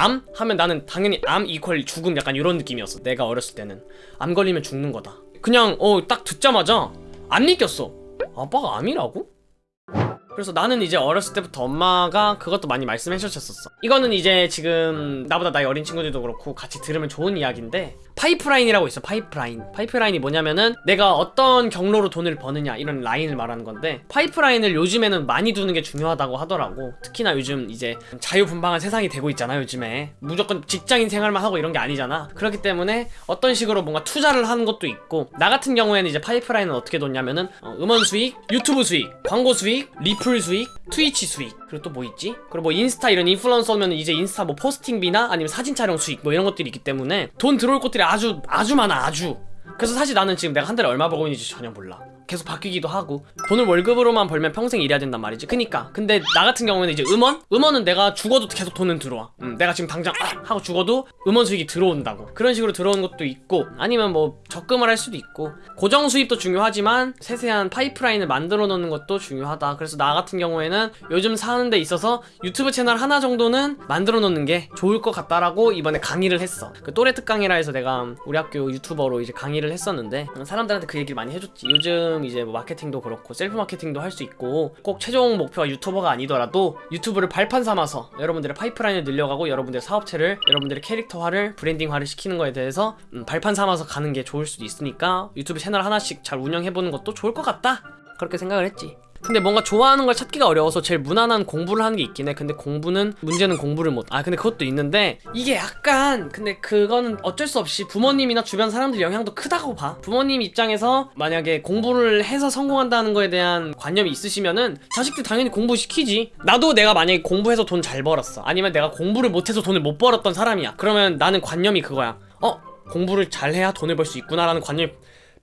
암? 하면 나는 당연히 암 equal 죽음 약간 이런 느낌이었어 내가 어렸을 때는 암 걸리면 죽는 거다 그냥 어 딱 듣자마자 안 믿겼어 아빠가 암이라고? 그래서 나는 이제 어렸을 때부터 엄마가 그것도 많이 말씀해 주셨었어 이거는 이제 지금 나보다 나이 어린 친구들도 그렇고 같이 들으면 좋은 이야기인데 파이프라인이라고 있어 파이프라인. 파이프라인이 뭐냐면은 내가 어떤 경로로 돈을 버느냐 이런 라인을 말하는 건데 파이프라인을 요즘에는 많이 두는 게 중요하다고 하더라고. 특히나 요즘 이제 자유분방한 세상이 되고 있잖아 요즘에. 무조건 직장인 생활만 하고 이런 게 아니잖아. 그렇기 때문에 어떤 식으로 뭔가 투자를 하는 것도 있고 나 같은 경우에는 이제 파이프라인은 어떻게 뒀냐면은 어, 음원 수익, 유튜브 수익, 광고 수익, 리플 수익, 트위치 수익. 그리고 또 뭐 있지? 그리고 뭐 인스타 이런 인플루언서면 이제 인스타 뭐 포스팅비나 아니면 사진 촬영 수익 뭐 이런 것들이 있기 때문에 돈 들어올 것들이 아주 아주 많아 아주. 그래서 사실 나는 지금 내가 한 달에 얼마 벌고 있는지 전혀 몰라 계속 바뀌기도 하고 돈을 월급으로만 벌면 평생 일해야 된단 말이지. 그니까. 근데 나 같은 경우에는 이제 음원? 음원은 내가 죽어도 계속 돈은 들어와. 음, 내가 지금 당장 아! 하고 죽어도 음원 수익이 들어온다고. 그런 식으로 들어오는 것도 있고 아니면 뭐 적금을 할 수도 있고 고정 수입도 중요하지만 세세한 파이프라인을 만들어 놓는 것도 중요하다. 그래서 나 같은 경우에는 요즘 사는 데 있어서 유튜브 채널 하나 정도는 만들어 놓는 게 좋을 것 같다라고 이번에 강의를 했어. 그 또래 특강이라 해서 내가 우리 학교 유튜버로 이제 강의를 했었는데 사람들한테 그 얘기를 많이 해줬지. 요즘 이제 뭐 마케팅도 그렇고 셀프 마케팅도 할 수 있고 꼭 최종 목표가 유튜버가 아니더라도 유튜브를 발판 삼아서 여러분들의 파이프라인을 늘려가고 여러분들의 사업체를 여러분들의 캐릭터화를 브랜딩화를 시키는 거에 대해서 음, 발판 삼아서 가는 게 좋을 수도 있으니까 유튜브 채널 하나씩 잘 운영해보는 것도 좋을 것 같다. 그렇게 생각을 했지 근데 뭔가 좋아하는 걸 찾기가 어려워서 제일 무난한 공부를 하는 게 있긴 해. 근데 공부는 문제는 공부를 못 아 근데 그것도 있는데 이게 약간 근데 그거는 어쩔 수 없이 부모님이나 주변 사람들 영향도 크다고 봐. 부모님 입장에서 만약에 공부를 해서 성공한다는 거에 대한 관념이 있으시면은 자식들 당연히 공부시키지. 나도 내가 만약에 공부해서 돈 잘 벌었어. 아니면 내가 공부를 못해서 돈을 못 벌었던 사람이야. 그러면 나는 관념이 그거야. 어? 공부를 잘해야 돈을 벌 수 있구나라는 관념이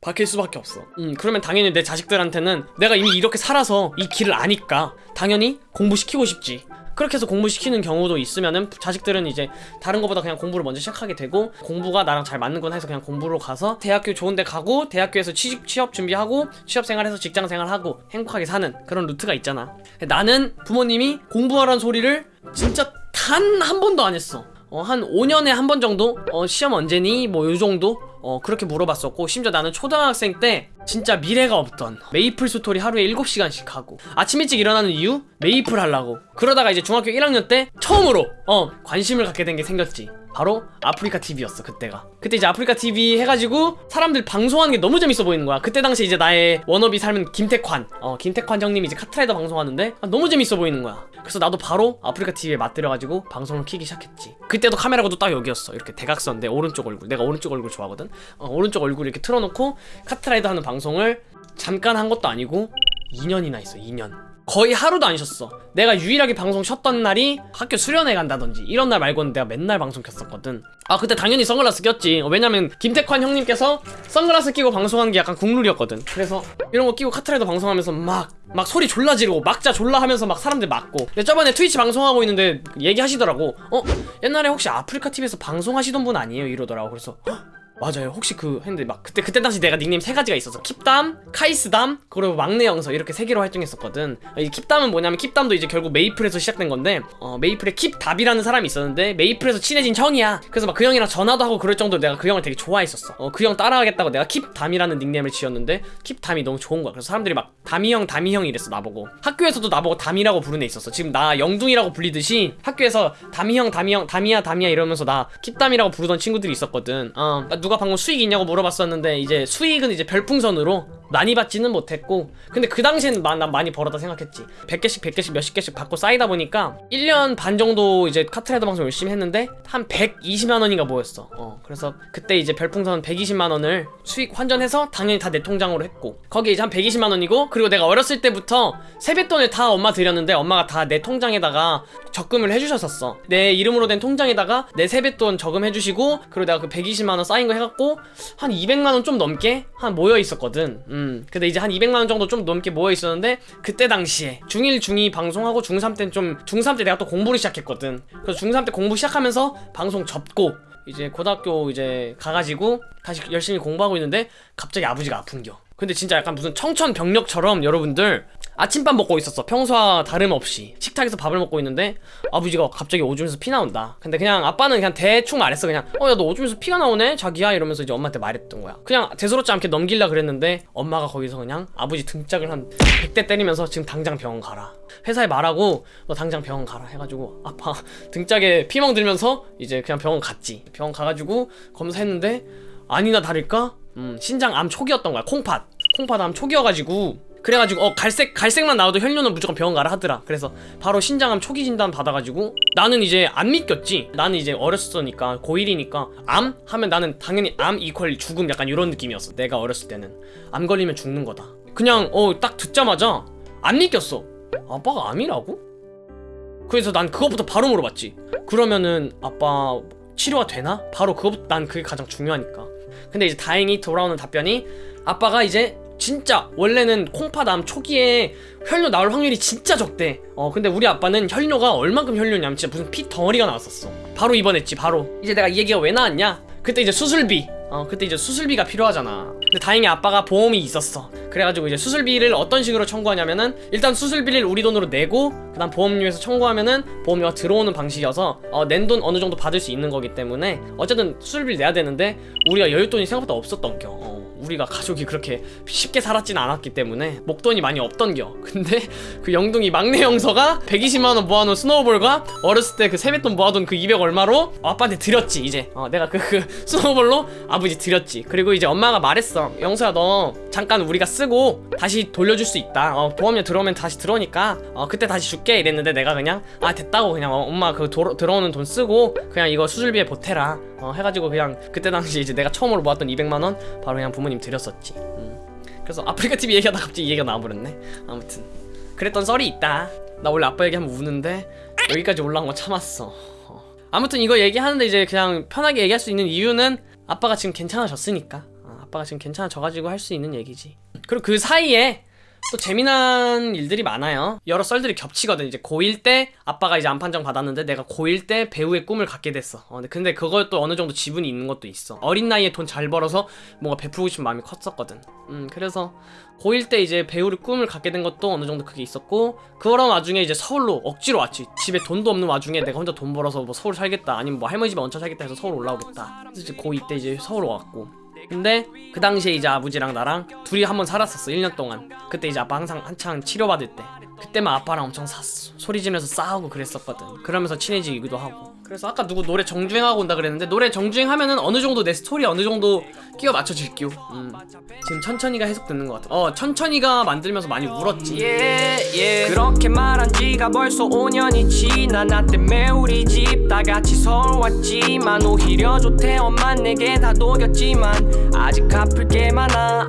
바뀔 수밖에 없어 음 그러면 당연히 내 자식들한테는 내가 이미 이렇게 살아서 이 길을 아니까 당연히 공부시키고 싶지 그렇게 해서 공부시키는 경우도 있으면은 자식들은 이제 다른 것보다 그냥 공부를 먼저 시작하게 되고 공부가 나랑 잘 맞는구나 해서 그냥 공부로 가서 대학교 좋은 데 가고 대학교에서 취직, 취업 준비하고 취업 생활해서 직장 생활하고 행복하게 사는 그런 루트가 있잖아 나는 부모님이 공부하라는 소리를 진짜 단 한 번도 안 했어 어, 한 5년에 한 번 정도? 어, 시험 언제니? 뭐 요 정도? 어, 그렇게 물어봤었고 심지어 나는 초등학생 때 진짜 미래가 없던 메이플 스토리 하루에 7시간씩 하고 아침 일찍 일어나는 이유? 메이플 하려고. 그러다가 이제 중학교 1학년 때 처음으로 어 관심을 갖게 된 게 생겼지. 바로 아프리카 TV였어 그때가. 그때 이제 아프리카 TV 해가지고 사람들 방송하는 게 너무 재밌어 보이는 거야. 그때 당시 이제 나의 워너비 삶은 김택환. 어 김택환 형님이 이제 카트라이더 방송하는데 아, 너무 재밌어 보이는 거야. 그래서 나도 바로 아프리카 TV에 맛들여가지고 방송을 키기 시작했지. 그때도 카메라가 딱 여기였어. 이렇게 대각선 내 오른쪽 얼굴 내가 오른쪽 얼굴 좋아하거든 어, 오른쪽 얼굴 이렇게 틀어놓고 카트라이더 하는 방송을 잠깐 한 것도 아니고 2년이나 했어 2년. 거의 하루도 안 쉬었어. 내가 유일하게 방송 쉬었던 날이 학교 수련회 간다든지 이런 날 말고는 내가 맨날 방송 켰었거든. 아 그때 당연히 선글라스 꼈지. 어, 왜냐면 김태환 형님께서 선글라스 끼고 방송하는 게 약간 국룰이었거든. 그래서 이런 거 끼고 카트라이더 방송하면서 막 막 소리 졸라 지르고 막자 졸라 하면서 막 사람들 맞고. 근데 저번에 트위치 방송하고 있는데 얘기하시더라고. 어? 옛날에 혹시 아프리카 TV에서 방송하시던 분 아니에요? 이러더라고. 그래서 헉, 맞아요. 혹시 그 했는데 막 그때 그때 당시 내가 닉네임 세 가지가 있었어 킵담, 카이스담, 그리고 막내 영서 이렇게 세 개로 활동했었거든. 이 킵담은 뭐냐면 킵담도 이제 결국 메이플에서 시작된 건데 어, 메이플에 킵담이라는 사람이 있었는데 메이플에서 친해진 형이야. 그래서 막 그 형이랑 전화도 하고 그럴 정도로 내가 그 형을 되게 좋아했었어. 어, 그 형 따라하겠다고 내가 킵담이라는 닉네임을 지었는데 킵담이 너무 좋은 거야. 그래서 사람들이 막 담이 형, 담이 형 이랬어 나보고. 학교에서도 나보고 담이라고 부르는 애 있었어. 지금 나 영둥이라고 불리듯이 학교에서 담이 형, 담이 형, 담이야, 담이야 이러면서 나 킵담이라고 부르던 친구들이 있었거든. 어, 누가 방금 수익 있냐고 물어봤었는데 이제 수익은 이제 별풍선으로 많이 받지는 못했고 근데 그 당시에는 마, 난 많이 벌었다 생각했지. 100개씩 100개씩 몇십 개씩 받고 쌓이다 보니까 1년 반 정도 이제 카트라이더 방송 열심히 했는데 한 120만 원인가 모였어. 어 그래서 그때 이제 별풍선 120만 원을 수익 환전해서 당연히 다 내 통장으로 했고 거기에 이제 한 120만 원이고 그리고 내가 어렸을 때부터 세뱃돈을 다 엄마 드렸는데 엄마가 다 내 통장에다가 적금을 해주셨었어. 내 이름으로 된 통장에다가 내 세뱃돈 저금해주시고 그리고 내가 그 120만 원 쌓인 거 해갖고 한 200만 원 좀 넘게 한 모여 있었거든. 음 근데 이제 한 200만원 정도 좀 넘게 모여 있었는데 그때 당시에 중1 중2 방송하고 중3 때는 좀 중3 때 내가 또 공부를 시작했거든. 그래서 중3 때 공부 시작하면서 방송 접고 이제 고등학교 이제 가가지고 다시 열심히 공부하고 있는데 갑자기 아버지가 아픈겨. 근데 진짜 약간 무슨 청천벽력처럼 여러분들 아침밥 먹고 있었어. 평소와 다름없이. 식탁에서 밥을 먹고 있는데 아버지가 갑자기 오줌에서 피 나온다. 근데 그냥 아빠는 그냥 대충 말했어. 그냥 어 야 너 오줌에서 피가 나오네? 자기야? 이러면서 이제 엄마한테 말했던 거야. 그냥 대수롭지 않게 넘길라 그랬는데 엄마가 거기서 그냥 아버지 등짝을 한 100대 때리면서 지금 당장 병원 가라. 회사에 말하고 너 당장 병원 가라. 해가지고 아빠 등짝에 피멍 들면서 이제 그냥 병원 갔지. 병원 가가지고 검사했는데 아니나 다를까? 음, 신장 암 초기였던 거야. 콩팥. 콩팥 암 초기여가지고 그래가지고 어 갈색 갈색만 나와도 혈뇨는 무조건 병원 가라 하더라. 그래서 바로 신장암 초기 진단 받아가지고 나는 이제 안 믿겼지. 나는 이제 어렸으니까 고1이니까 암 하면 나는 당연히 암 equal 죽음 약간 이런 느낌이었어. 내가 어렸을 때는 암 걸리면 죽는 거다. 그냥 어 딱 듣자마자 안 믿겼어. 아빠가 암이라고? 그래서 난 그것부터 바로 물어봤지. 그러면은 아빠 치료가 되나? 바로 그것부터 난 그게 가장 중요하니까. 근데 이제 다행히 돌아오는 답변이 아빠가 이제 진짜 원래는 콩팥암 초기에 혈뇨 나올 확률이 진짜 적대. 어 근데 우리 아빠는 혈뇨가 얼만큼 혈뇨냐면 진짜 무슨 피 덩어리가 나왔었어. 바로 입원했지 바로. 이제 내가 이 얘기가 왜 나왔냐? 그때 이제 수술비. 어 그때 이제 수술비가 필요하잖아. 근데 다행히 아빠가 보험이 있었어. 그래가지고 이제 수술비를 어떤 식으로 청구하냐면은 일단 수술비를 우리 돈으로 내고 그 다음 보험료에서 청구하면은 보험료가 들어오는 방식이어서 어, 낸 돈 어느 정도 받을 수 있는 거기 때문에 어쨌든 수술비를 내야 되는데 우리가 여윳돈이 생각보다 없었던 겨. 어, 우리가 가족이 그렇게 쉽게 살았진 않았기 때문에 목돈이 많이 없던 겨. 근데 그 영둥이 막내 영서가 120만원 모아놓은 스노우볼과 어렸을 때 그 세뱃돈 모아둔 그 200 얼마로 아빠한테 드렸지 이제. 어, 내가 그, 그 스노우볼로 아버지 드렸지. 그리고 이제 엄마가 말했어. 영서야 너 잠깐 우리가 쓰고 다시 돌려줄 수 있다. 어, 보험료 들어오면 다시 들어오니까 어, 그때 다시 줄게. 이랬는데 내가 그냥 아 됐다고. 그냥 어, 엄마 그 도로, 들어오는 돈 쓰고 그냥 이거 수술비에 보태라 어, 해가지고 그냥 그때 당시 이제 내가 처음으로 모았던 200만원 바로 그냥 부모님 드렸었지. 음. 그래서 아프리카 TV 얘기하다 갑자기 이 얘기가 나와버렸네. 아무튼. 그랬던 썰이 있다. 나 원래 아빠 얘기하면 우는데 여기까지 올라온 거 참았어. 어. 아무튼 이거 얘기하는데 이제 그냥 편하게 얘기할 수 있는 이유는 아빠가 지금 괜찮아졌으니까. 어, 아빠가 지금 괜찮아져가지고 할 수 있는 얘기지. 그리고 그 사이에 또 재미난 일들이 많아요. 여러 썰들이 겹치거든. 이제 고1 때 아빠가 이제 안판정 받았는데 내가 고1 때 배우의 꿈을 갖게 됐어. 어, 근데, 근데 그것도 어느 정도 지분이 있는 것도 있어. 어린 나이에 돈 잘 벌어서 뭔가 베풀고 싶은 마음이 컸었거든. 음 그래서 고1 때 이제 배우를 꿈을 갖게 된 것도 어느 정도 그게 있었고 그런 와중에 이제 서울로 억지로 왔지. 집에 돈도 없는 와중에 내가 혼자 돈 벌어서 뭐 서울 살겠다 아니면 뭐 할머니 집에 얹혀 살겠다 해서 서울 올라오겠다. 그래서 이제 고2 때 이제 서울 왔고 근데 그 당시에 이제 아버지랑 나랑 둘이 한번 살았었어 1년 동안. 그때 이제 아빠 항상 한창 치료받을 때. 그때만 아빠랑 엄청 싸웠어 소리 지르면서 싸우고 그랬었거든. 그러면서 친해지기도 하고 그래서 아까 누구 노래 정주행하고 온다 그랬는데 노래 정주행하면은 어느 정도 내 스토리 어느 정도 끼워 맞춰질게요 음. 지금 천천히가 해석 듣는 것 같아. 어 천천히가 만들면서 많이 울었지. 그렇게 말한 지가 벌써 5년이 지나. 나 때문에 우리 집 다 같이 서울 왔지만 오히려 좋대. 엄만 내게 다 녹였지만 아직 갚을 게 많아